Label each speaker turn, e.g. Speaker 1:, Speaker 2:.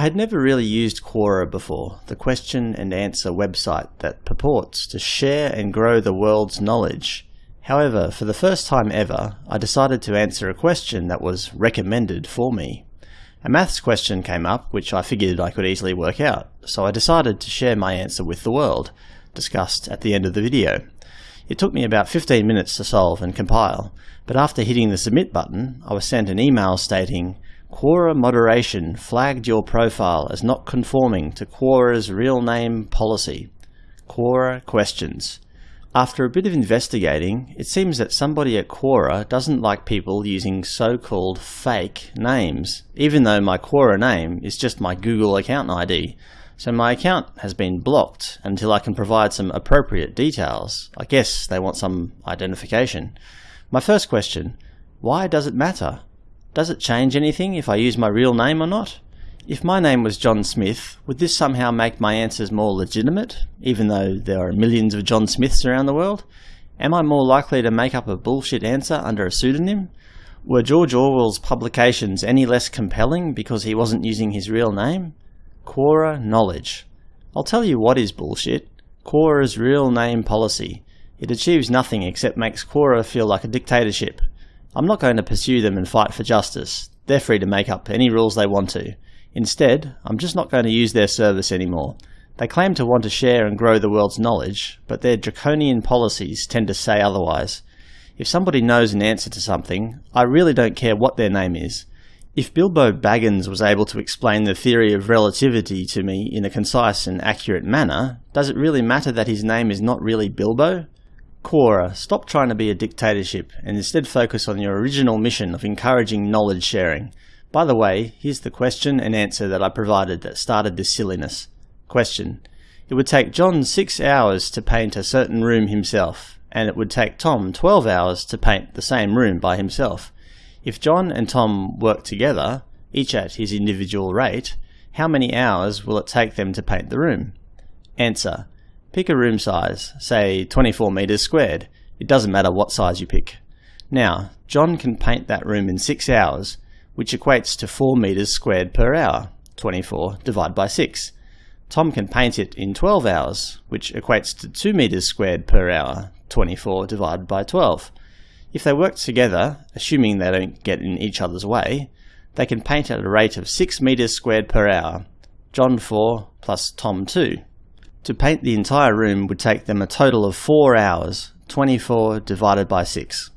Speaker 1: I had never really used Quora before, the question and answer website that purports to share and grow the world's knowledge. However, for the first time ever, I decided to answer a question that was recommended for me. A maths question came up which I figured I could easily work out, so I decided to share my answer with the world, discussed at the end of the video. It took me about 15 minutes to solve and compile, but after hitting the submit button, I was sent an email stating, Quora moderation flagged your profile as not conforming to Quora's real name policy. Quora questions. After a bit of investigating, it seems that somebody at Quora doesn't like people using so-called fake names, even though my Quora name is just my Google account ID. So my account has been blocked until I can provide some appropriate details. I guess they want some identification. My first question, why does it matter? Does it change anything if I use my real name or not? If my name was John Smith, would this somehow make my answers more legitimate, even though there are millions of John Smiths around the world? Am I more likely to make up a bullshit answer under a pseudonym? Were George Orwell's publications any less compelling because he wasn't using his real name? Quora Knowledge. I'll tell you what is bullshit. Quora's real name policy. It achieves nothing except makes Quora feel like a dictatorship. I'm not going to pursue them and fight for justice. They're free to make up any rules they want to. Instead, I'm just not going to use their service anymore. They claim to want to share and grow the world's knowledge, but their draconian policies tend to say otherwise. If somebody knows an answer to something, I really don't care what their name is. If Bilbo Baggins was able to explain the theory of relativity to me in a concise and accurate manner, does it really matter that his name is not really Bilbo? Quora, stop trying to be a dictatorship and instead focus on your original mission of encouraging knowledge sharing. By the way, here's the question and answer that I provided that started this silliness. Question. It would take John 6 hours to paint a certain room himself, and it would take Tom 12 hours to paint the same room by himself. If John and Tom work together, each at his individual rate, how many hours will it take them to paint the room? Answer. Pick a room size, say 24 meters squared. It doesn't matter what size you pick. Now, John can paint that room in 6 hours, which equates to 4 meters squared per hour, 24 divided by 6. Tom can paint it in 12 hours, which equates to 2 meters squared per hour, 24 divided by 12. If they work together, assuming they don't get in each other's way, they can paint at a rate of 6 meters squared per hour, John 4 plus Tom 2. To paint the entire room would take them a total of 4 hours, 24 divided by 6.